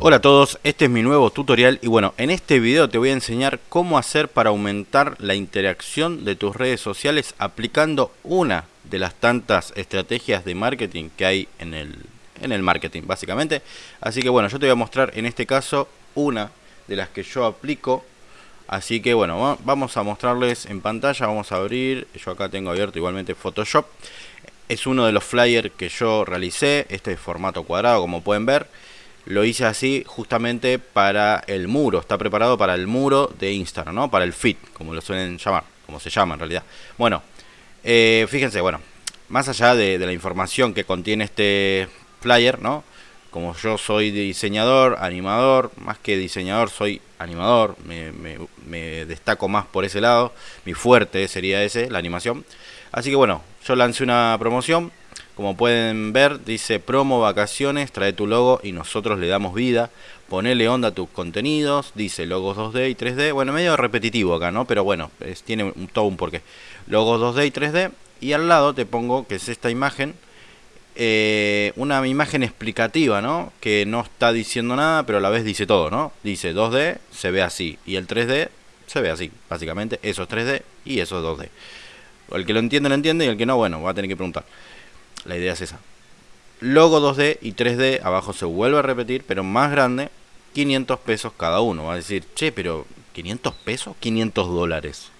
Hola a todos, este es mi nuevo tutorial y bueno, en este video te voy a enseñar cómo hacer para aumentar la interacción de tus redes sociales aplicando una de las tantas estrategias de marketing que hay en el, en el marketing básicamente. Así que bueno, yo te voy a mostrar en este caso una de las que yo aplico. Así que bueno, vamos a mostrarles en pantalla, vamos a abrir, yo acá tengo abierto igualmente Photoshop. Es uno de los flyers que yo realicé, este es formato cuadrado como pueden ver lo hice así justamente para el muro, está preparado para el muro de Instagram, ¿no? Para el feed, como lo suelen llamar, como se llama en realidad. Bueno, eh, fíjense, bueno, más allá de, la información que contiene este flyer, ¿no? Como yo soy diseñador, animador, más que diseñador soy animador, me, me destaco más por ese lado, mi fuerte sería ese, la animación. Así que bueno, yo lancé una promoción como pueden ver, dice promo vacaciones, trae tu logo y nosotros le damos vida. Ponele onda a tus contenidos, dice logos 2D y 3D. Bueno, medio repetitivo acá, ¿no? Pero bueno, tiene un, todo un porqué. Logos 2D y 3D. Y al lado te pongo, que es esta imagen, eh, una imagen explicativa, ¿no? Que no está diciendo nada, pero a la vez dice todo, ¿no? Dice 2D, se ve así. Y el 3D se ve así, básicamente. Eso es 3D y eso es 2D. El que lo entiende, lo entiende. Y el que no, bueno, va a tener que preguntar. La idea es esa. Logo 2D y 3D, abajo se vuelve a repetir, pero más grande, 500 pesos cada uno. Va a decir, che, pero 500 pesos, 500 dólares.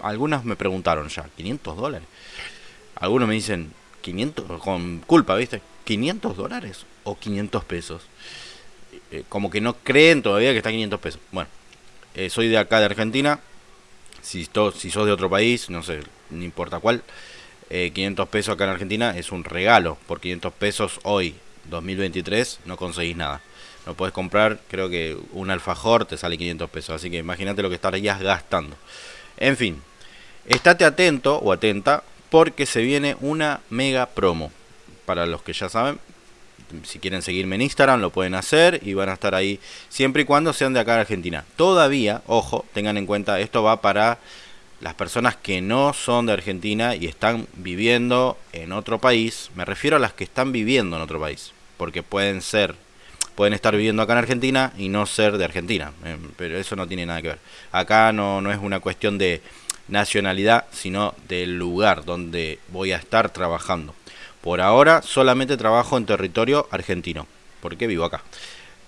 Algunas me preguntaron ya, 500 dólares. Algunos me dicen, 500, con culpa, ¿viste? 500 dólares o 500 pesos. Eh, como que no creen todavía que está 500 pesos. Bueno, eh, soy de acá de Argentina. Si, si sos de otro país, no sé, no importa cuál. 500 eh, pesos acá en Argentina es un regalo. Por 500 pesos hoy, 2023, no conseguís nada. No puedes comprar, creo que un alfajor te sale 500 pesos. Así que imagínate lo que estarías gastando. En fin, estate atento o atenta porque se viene una mega promo. Para los que ya saben, si quieren seguirme en Instagram lo pueden hacer y van a estar ahí siempre y cuando sean de acá de Argentina. Todavía, ojo, tengan en cuenta, esto va para las personas que no son de Argentina y están viviendo en otro país, me refiero a las que están viviendo en otro país, porque pueden ser, pueden estar viviendo acá en Argentina y no ser de Argentina, eh, pero eso no tiene nada que ver. Acá no, no es una cuestión de nacionalidad, sino del lugar donde voy a estar trabajando. Por ahora solamente trabajo en territorio argentino, porque vivo acá.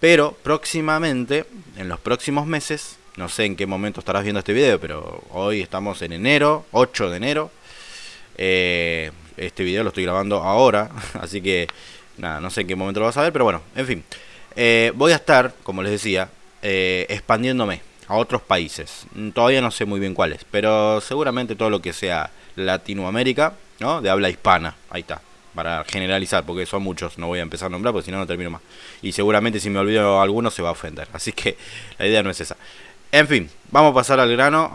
Pero próximamente, en los próximos meses, no sé en qué momento estarás viendo este video, pero hoy estamos en enero, 8 de enero. Eh, este video lo estoy grabando ahora, así que nada, no sé en qué momento lo vas a ver, pero bueno, en fin. Eh, voy a estar, como les decía, eh, expandiéndome a otros países. Todavía no sé muy bien cuáles, pero seguramente todo lo que sea Latinoamérica, ¿no? De habla hispana, ahí está. Para generalizar, porque son muchos, no voy a empezar a nombrar, porque si no, no termino más. Y seguramente si me olvido alguno se va a ofender. Así que la idea no es esa. En fin, vamos a pasar al grano,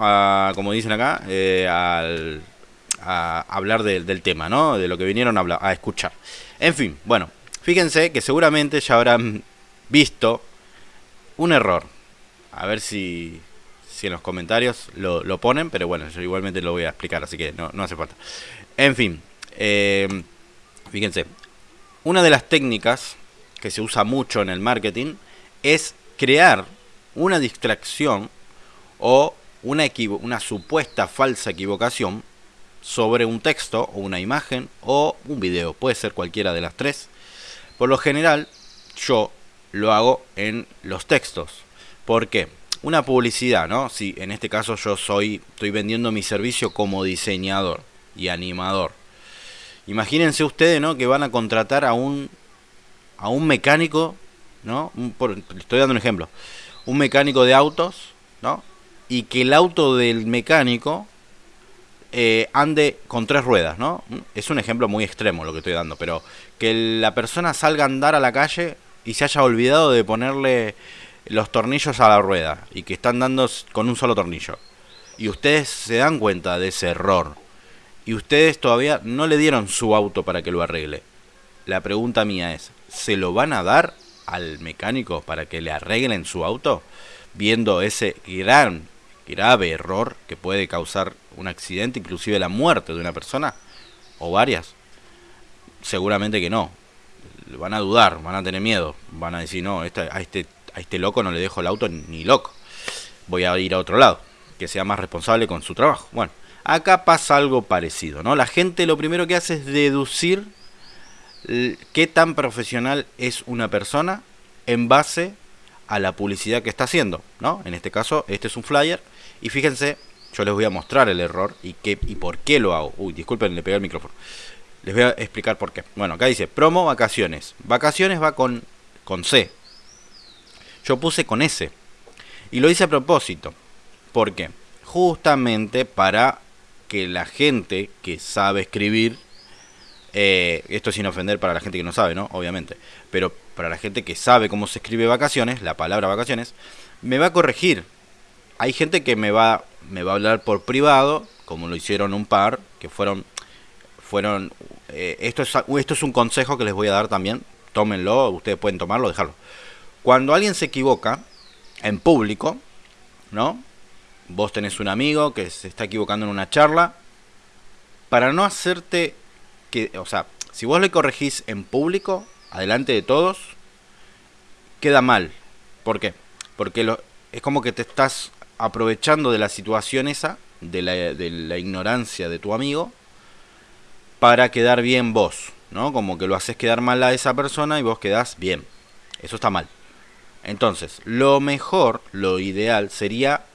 como dicen acá, eh, a hablar del tema, ¿no? De lo que vinieron a, escuchar. En fin, bueno, fíjense que seguramente ya habrán visto un error. A ver si, si en los comentarios lo, ponen, pero bueno, yo igualmente lo voy a explicar, así que no, no hace falta. En fin, eh, fíjense, una de las técnicas que se usa mucho en el marketing es crear una distracción o una, una supuesta falsa equivocación sobre un texto o una imagen o un video. Puede ser cualquiera de las tres. Por lo general, yo lo hago en los textos. ¿Por qué? Una publicidad, ¿no? Si en este caso yo soy, estoy vendiendo mi servicio como diseñador y animador. Imagínense ustedes, ¿no? Que van a contratar a un, a un mecánico, ¿no? estoy dando un ejemplo un mecánico de autos, ¿no? Y que el auto del mecánico eh, ande con tres ruedas, ¿no? Es un ejemplo muy extremo lo que estoy dando, pero que la persona salga a andar a la calle y se haya olvidado de ponerle los tornillos a la rueda y que están dando con un solo tornillo. Y ustedes se dan cuenta de ese error. Y ustedes todavía no le dieron su auto para que lo arregle. La pregunta mía es, ¿se lo van a dar al mecánico para que le arreglen su auto, viendo ese gran, grave error que puede causar un accidente, inclusive la muerte de una persona o varias? Seguramente que no. van a dudar, van a tener miedo, van a decir, no, a, este, a este loco no le dejo el auto ni loco, voy a ir a otro lado, que sea más responsable con su trabajo. Bueno, acá pasa algo parecido, ¿no? La gente lo primero que hace es deducir qué tan profesional es una persona en base a la publicidad que está haciendo, ¿no? En este caso, este es un flyer y fíjense, yo les voy a mostrar el error y qué y por qué lo hago. Uy, disculpen, le pegué el micrófono. Les voy a explicar por qué. Bueno, acá dice promo vacaciones. Vacaciones va con, con C. Yo puse con S. Y lo hice a propósito. ¿Por qué? Justamente para que la gente que sabe escribir, eh, esto sin ofender para la gente que no sabe, ¿no? Obviamente. Pero para la gente que sabe cómo se escribe vacaciones, la palabra vacaciones, me va a corregir. Hay gente que me va, me va a hablar por privado, como lo hicieron un par, que fueron fueron eh, esto, es, esto es un consejo que les voy a dar también, tómenlo, ustedes pueden tomarlo, dejarlo. Cuando alguien se equivoca en público, ¿no? Vos tenés un amigo que se está equivocando en una charla, para no hacerte o sea, si vos le corregís en público, adelante de todos, queda mal. ¿Por qué? Porque lo, es como que te estás aprovechando de la situación esa, de la, de la ignorancia de tu amigo, para quedar bien vos, ¿no? Como que lo haces quedar mal a esa persona y vos quedás bien. Eso está mal. Entonces, lo mejor, lo ideal sería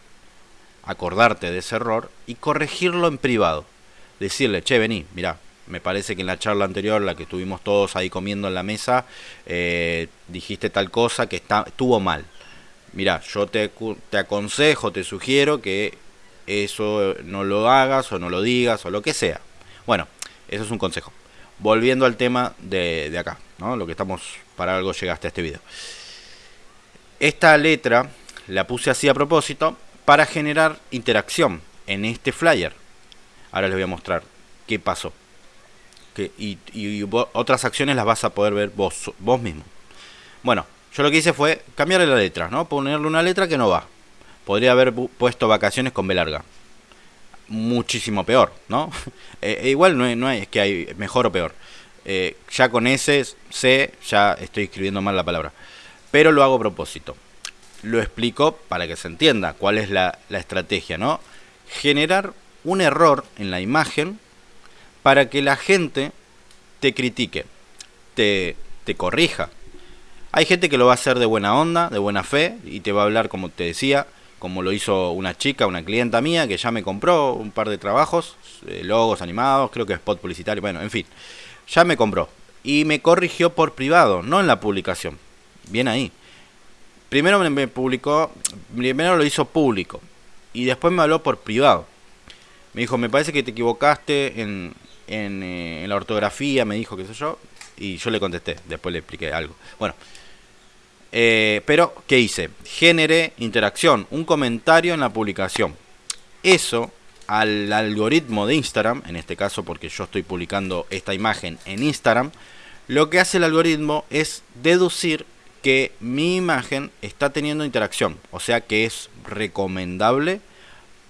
acordarte de ese error y corregirlo en privado. Decirle, che, vení, mira, me parece que en la charla anterior, la que estuvimos todos ahí comiendo en la mesa, eh, dijiste tal cosa que está, estuvo mal. Mira, yo te, te aconsejo, te sugiero que eso no lo hagas o no lo digas o lo que sea. Bueno, eso es un consejo. Volviendo al tema de, acá, ¿no? Lo que estamos, para algo llegaste a este video. Esta letra la puse así a propósito para generar interacción en este flyer. Ahora les voy a mostrar qué pasó. Y, otras acciones las vas a poder ver vos, vos mismo. Bueno, yo lo que hice fue cambiarle la letra, ¿no? Ponerle una letra que no va. Podría haber puesto vacaciones con B larga muchísimo peor, ¿no? Eh, eh, igual no, no es que hay mejor o peor. Eh, ya con ese C ya estoy escribiendo mal la palabra. Pero lo hago a propósito. Lo explico para que se entienda cuál es la, la estrategia, ¿no? Generar un error en la imagen para que la gente te critique, te, te corrija. Hay gente que lo va a hacer de buena onda, de buena fe, y te va a hablar, como te decía, como lo hizo una chica, una clienta mía, que ya me compró un par de trabajos, eh, logos animados, creo que spot publicitario, bueno, en fin, ya me compró. Y me corrigió por privado, no en la publicación. Bien ahí. Primero me publicó, primero lo hizo público, y después me habló por privado. Me dijo, me parece que te equivocaste en, en, eh, en la ortografía, me dijo, qué sé yo, y yo le contesté, después le expliqué algo. Bueno, eh, pero, ¿qué hice? Generé interacción, un comentario en la publicación. Eso al algoritmo de Instagram, en este caso porque yo estoy publicando esta imagen en Instagram, lo que hace el algoritmo es deducir que mi imagen está teniendo interacción, o sea que es recomendable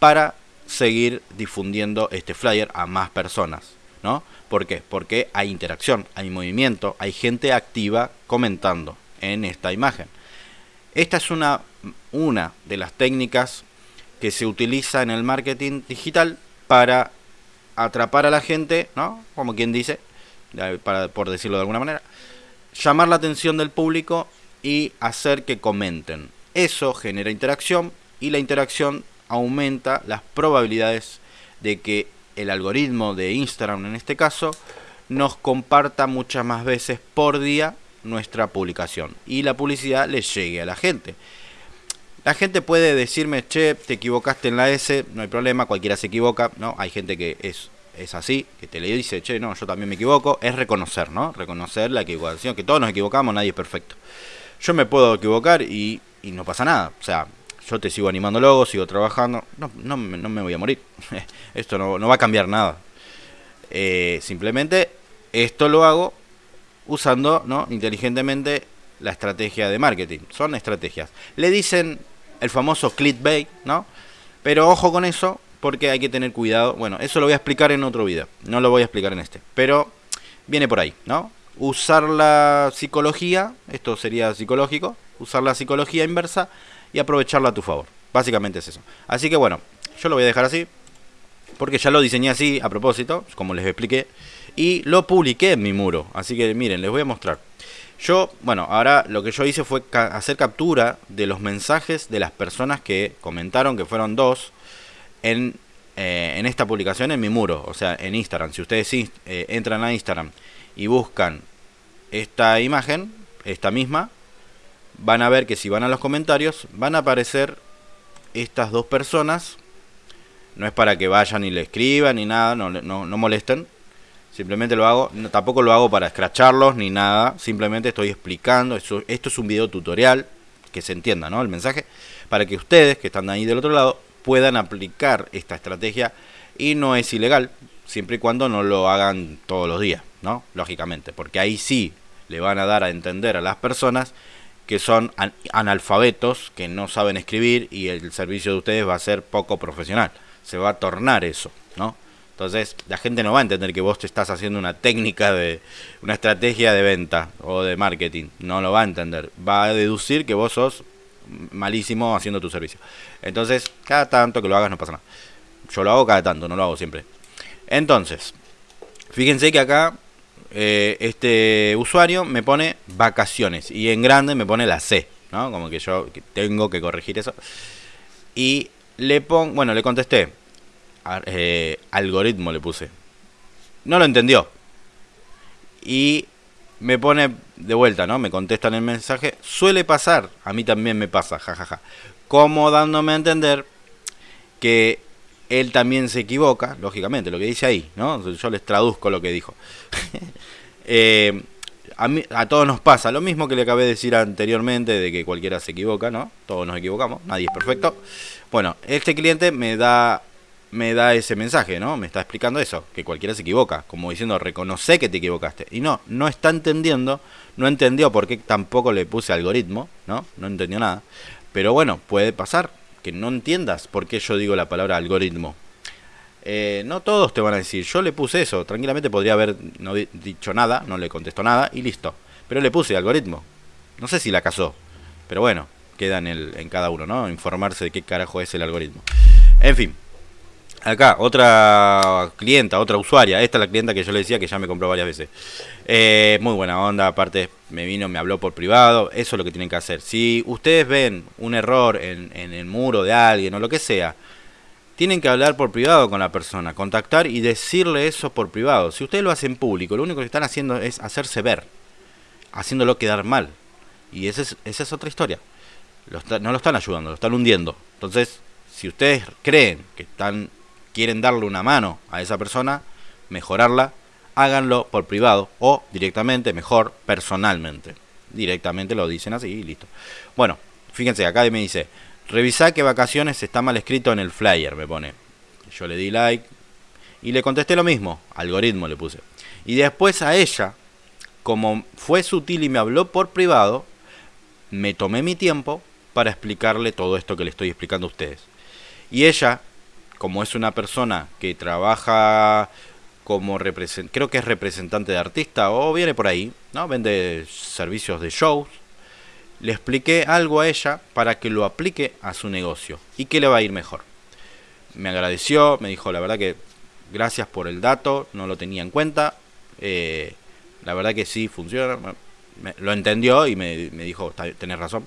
para seguir difundiendo este flyer a más personas, ¿no? ¿Por qué? Porque hay interacción, hay movimiento, hay gente activa comentando en esta imagen. Esta es una, una de las técnicas que se utiliza en el marketing digital para atrapar a la gente, ¿no? Como quien dice, para, por decirlo de alguna manera, llamar la atención del público y hacer que comenten. Eso genera interacción y la interacción aumenta las probabilidades de que el algoritmo de Instagram en este caso nos comparta muchas más veces por día nuestra publicación y la publicidad le llegue a la gente. La gente puede decirme, che, te equivocaste en la S, no hay problema, cualquiera se equivoca, ¿no? Hay gente que es, es así, que te le dice, che, no, yo también me equivoco, es reconocer, ¿no? Reconocer la equivocación, que todos nos equivocamos, nadie es perfecto. Yo me puedo equivocar y, y no pasa nada, o sea, yo te sigo animando luego, sigo trabajando, no, no, no me voy a morir, esto no, no, va a cambiar nada. Eh, simplemente esto lo hago usando ¿no? inteligentemente la estrategia de marketing. Son estrategias. Le dicen el famoso clickbait, ¿no? Pero ojo con eso, porque hay que tener cuidado. Bueno, eso lo voy a explicar en otro video. No lo voy a explicar en este. Pero viene por ahí, ¿no? usar la psicología, esto sería psicológico, usar la psicología inversa y aprovecharla a tu favor. Básicamente es eso. Así que bueno, yo lo voy a dejar así, porque ya lo diseñé así a propósito, como les expliqué, y lo publiqué en mi muro. Así que miren, les voy a mostrar. Yo, bueno, ahora lo que yo hice fue hacer captura de los mensajes de las personas que comentaron, que fueron dos, en, eh, en esta publicación en mi muro, o sea, en Instagram. Si ustedes eh, entran a Instagram y buscan esta imagen, esta misma, van a ver que si van a los comentarios, van a aparecer estas dos personas. No es para que vayan y le escriban ni nada, no, no, no molesten Simplemente lo hago, tampoco lo hago para escracharlos ni nada, simplemente estoy explicando, esto, esto es un video tutorial, que se entienda ¿no? el mensaje, para que ustedes que están ahí del otro lado puedan aplicar esta estrategia y no es ilegal, siempre y cuando no lo hagan todos los días, ¿no? Lógicamente, porque ahí sí le van a dar a entender a las personas que son analfabetos, que no saben escribir y el servicio de ustedes va a ser poco profesional. Se va a tornar eso, ¿no? Entonces, la gente no va a entender que vos te estás haciendo una técnica de una estrategia de venta o de marketing. No lo va a entender. Va a deducir que vos sos malísimo haciendo tu servicio. Entonces, cada tanto que lo hagas no pasa nada. Yo lo hago cada tanto, no lo hago siempre. Entonces, fíjense que acá eh, este usuario me pone vacaciones y en grande me pone la C, ¿no? Como que yo tengo que corregir eso. Y le pongo, bueno, le contesté, eh, algoritmo le puse. No lo entendió. Y me pone de vuelta, ¿no? Me contestan el mensaje. Suele pasar, a mí también me pasa, jajaja. Como dándome a entender que él también se equivoca, lógicamente, lo que dice ahí, ¿no? Yo les traduzco lo que dijo. Eh, a, mí, a todos nos pasa lo mismo que le acabé de decir anteriormente, de que cualquiera se equivoca, ¿no? Todos nos equivocamos, nadie es perfecto. Bueno, este cliente me da me da ese mensaje, ¿no? Me está explicando eso, que cualquiera se equivoca, como diciendo, reconoce que te equivocaste. Y no, no está entendiendo, no entendió por qué tampoco le puse algoritmo, ¿no? No entendió nada. Pero bueno, puede pasar no entiendas por qué yo digo la palabra algoritmo. Eh, no todos te van a decir, yo le puse eso, tranquilamente podría haber no dicho nada, no le contestó nada y listo. Pero le puse algoritmo. No sé si la casó, pero bueno, queda en, el, en cada uno, ¿no? Informarse de qué carajo es el algoritmo. En fin, Acá, otra clienta, otra usuaria. Esta es la clienta que yo le decía que ya me compró varias veces. Eh, muy buena onda, aparte me vino, me habló por privado. Eso es lo que tienen que hacer. Si ustedes ven un error en, el muro de alguien o lo que sea, tienen que hablar por privado con la persona, contactar y decirle eso por privado. Si ustedes lo hacen público, lo único que están haciendo es hacerse ver, haciéndolo quedar mal. Y esa es, esa es otra historia. no lo están ayudando, lo están hundiendo. Entonces, si ustedes creen que están quieren darle una mano a esa persona, mejorarla, háganlo por privado o directamente, mejor, personalmente. Directamente lo dicen así y listo. Bueno, fíjense, acá me dice, revisa que vacaciones está mal escrito en el flyer, me pone. Yo le di like y le contesté lo mismo, algoritmo le puse. Y después a ella, como fue sutil y me habló por privado, me tomé mi tiempo para explicarle todo esto que le estoy explicando a ustedes. Y ella como es una persona que trabaja como representante, creo que es representante de artista o viene por ahí, ¿no? Vende servicios de shows. Le expliqué algo a ella para que lo aplique a su negocio y que le va a ir mejor. Me agradeció, me dijo la verdad que gracias por el dato, no lo tenía en cuenta. Eh, la verdad que sí funciona. lo entendió y me, me dijo, tenés razón.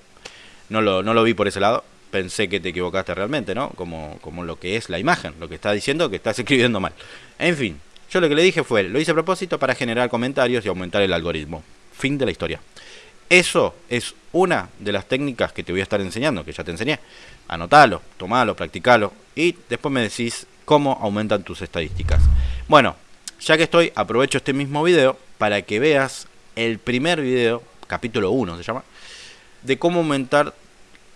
No lo, no lo vi por ese lado pensé que te equivocaste realmente, ¿no? Como, como lo que es la imagen, lo que está diciendo que estás escribiendo mal. En fin, yo lo que le dije fue, lo hice a propósito para generar comentarios y aumentar el algoritmo. Fin de la historia. Eso es una de las técnicas que te voy a estar enseñando, que ya te enseñé. Anotalo, tomalo, practicalo y después me decís cómo aumentan tus estadísticas. Bueno, ya que estoy, aprovecho este mismo video para que veas el primer video, capítulo 1 se llama, de cómo aumentar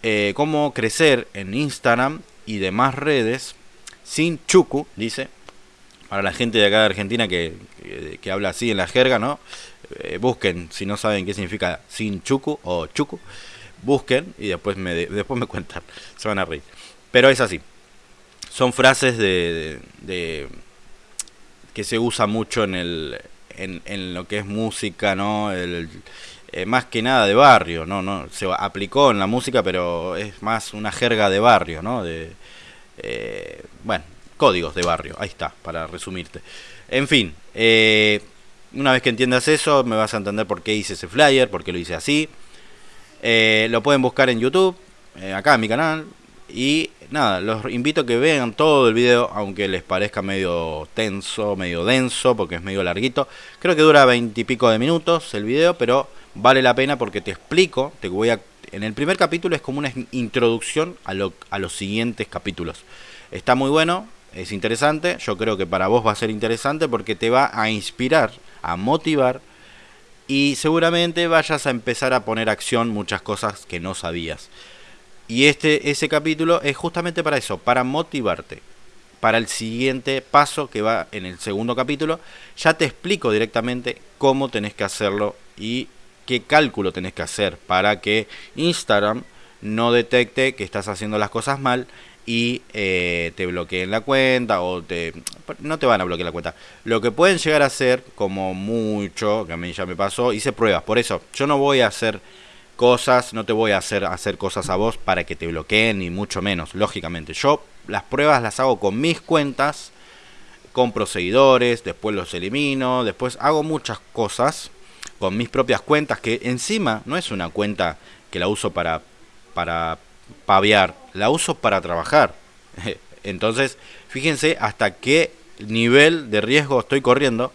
eh, cómo crecer en Instagram y demás redes sin chucu, dice. Para la gente de acá de Argentina que, habla así en la jerga, ¿no? Eh, busquen, si no saben qué significa sin chucu o chucu, busquen y después me, después me cuentan, se van a reír. Pero es así. Son frases de, que se usa mucho en el, en, lo que es música, ¿no? El, eh, más que nada de barrio, ¿no? no Se aplicó en la música, pero es más una jerga de barrio, ¿no? De, eh, bueno, códigos de barrio, ahí está, para resumirte. En fin, eh, una vez que entiendas eso, me vas a entender por qué hice ese flyer, por qué lo hice así. lo pueden buscar en YouTube, acá en mi canal, y nada, los invito a que vean todo el video, aunque les parezca medio tenso, medio denso, porque es medio larguito. Creo que dura veintipico de minutos el video, pero vale la pena porque te explico, te voy a... En el primer capítulo es como una introducción a, a los siguientes capítulos. Está muy bueno, es interesante, yo creo que para vos va a ser interesante porque te va a inspirar, a motivar y seguramente vayas a empezar a poner acción muchas cosas que no sabías. Y este, ese capítulo es justamente para eso, para motivarte. Para el siguiente paso que va en el segundo capítulo, ya te explico directamente cómo tenés que hacerlo y qué cálculo tenés que hacer para que Instagram no detecte que estás haciendo las cosas mal y eh, te bloqueen la cuenta o te no te van a bloquear la cuenta. Lo que pueden llegar a hacer, como mucho, que a mí ya me pasó, hice pruebas. Por eso, yo no voy a hacer cosas, no te voy a hacer hacer cosas a vos para que te bloqueen, ni mucho menos, lógicamente. Yo las pruebas las hago con mis cuentas, compro seguidores, después los elimino, después hago muchas cosas con mis propias cuentas, que encima no es una cuenta que la uso para, para paviar, la uso para trabajar. Entonces, fíjense hasta qué nivel de riesgo estoy corriendo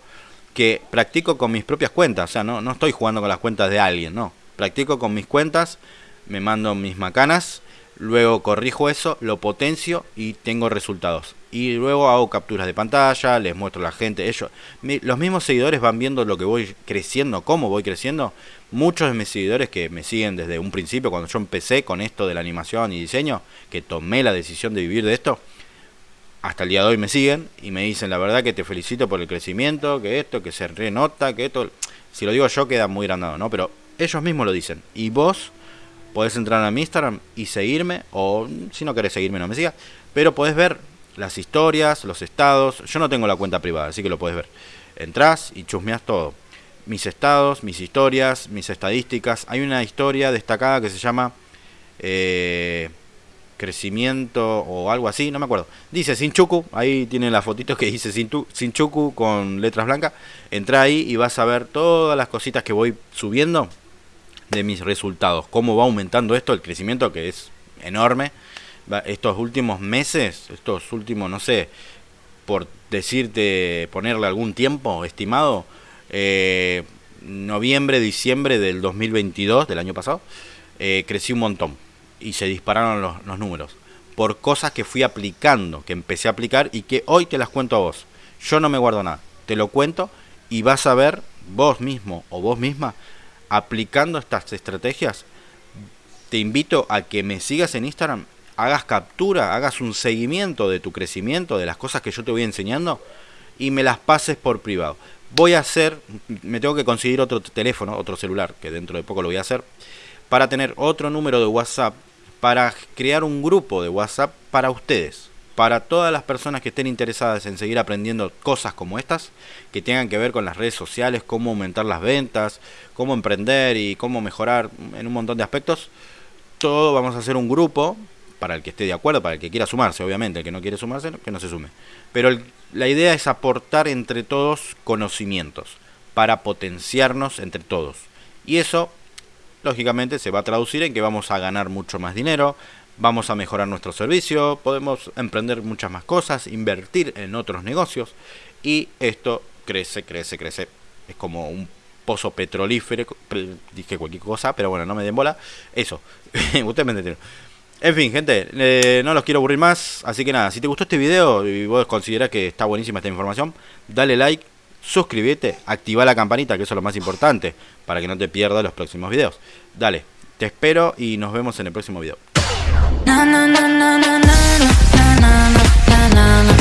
que practico con mis propias cuentas. O sea, no, no estoy jugando con las cuentas de alguien, no practico con mis cuentas, me mando mis macanas, luego corrijo eso, lo potencio y tengo resultados. Y luego hago capturas de pantalla, les muestro a la gente, ellos, los mismos seguidores van viendo lo que voy creciendo, cómo voy creciendo. Muchos de mis seguidores que me siguen desde un principio, cuando yo empecé con esto de la animación y diseño, que tomé la decisión de vivir de esto, hasta el día de hoy me siguen y me dicen la verdad que te felicito por el crecimiento, que esto, que se renota, que esto, si lo digo yo queda muy grandado, ¿no? Pero ellos mismos lo dicen. Y vos podés entrar a mi Instagram y seguirme, o si no querés seguirme no me sigas, pero podés ver las historias, los estados. Yo no tengo la cuenta privada, así que lo podés ver. Entrás y chusmeás todo. Mis estados, mis historias, mis estadísticas. Hay una historia destacada que se llama eh, Crecimiento o algo así, no me acuerdo. Dice Sinchuku, ahí tienen la fotito que dice Sinchuku con letras blancas. Entra ahí y vas a ver todas las cositas que voy subiendo de mis resultados. Cómo va aumentando esto, el crecimiento que es enorme. Estos últimos meses, estos últimos, no sé, por decirte, ponerle algún tiempo estimado, eh, noviembre, diciembre del 2022, del año pasado, eh, crecí un montón y se dispararon los, los números por cosas que fui aplicando, que empecé a aplicar y que hoy te las cuento a vos. Yo no me guardo nada, te lo cuento y vas a ver vos mismo o vos misma aplicando estas estrategias, te invito a que me sigas en Instagram, hagas captura, hagas un seguimiento de tu crecimiento, de las cosas que yo te voy enseñando y me las pases por privado. Voy a hacer, me tengo que conseguir otro teléfono, otro celular, que dentro de poco lo voy a hacer, para tener otro número de WhatsApp, para crear un grupo de WhatsApp para ustedes para todas las personas que estén interesadas en seguir aprendiendo cosas como estas, que tengan que ver con las redes sociales, cómo aumentar las ventas, cómo emprender y cómo mejorar en un montón de aspectos, todo vamos a hacer un grupo para el que esté de acuerdo, para el que quiera sumarse, obviamente, el que no quiere sumarse, que no se sume. Pero la idea es aportar entre todos conocimientos para potenciarnos entre todos. Y eso, lógicamente, se va a traducir en que vamos a ganar mucho más dinero, vamos a mejorar nuestro servicio, podemos emprender muchas más cosas, invertir en otros negocios y esto crece, crece, crece. Es como un pozo petrolífero, dije cualquier cosa, pero bueno, no me den bola. Eso, ustedes me entendieron. En fin, gente, eh, no los quiero aburrir más, así que nada, si te gustó este video y vos considerás que está buenísima esta información, dale like, suscríbete, activa la campanita, que eso es lo más importante, para que no te pierdas los próximos videos. Dale, te espero y nos vemos en el próximo video. na na na na na na na na na na